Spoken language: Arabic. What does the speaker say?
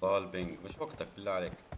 طال بينج مش وقتك بالله عليك.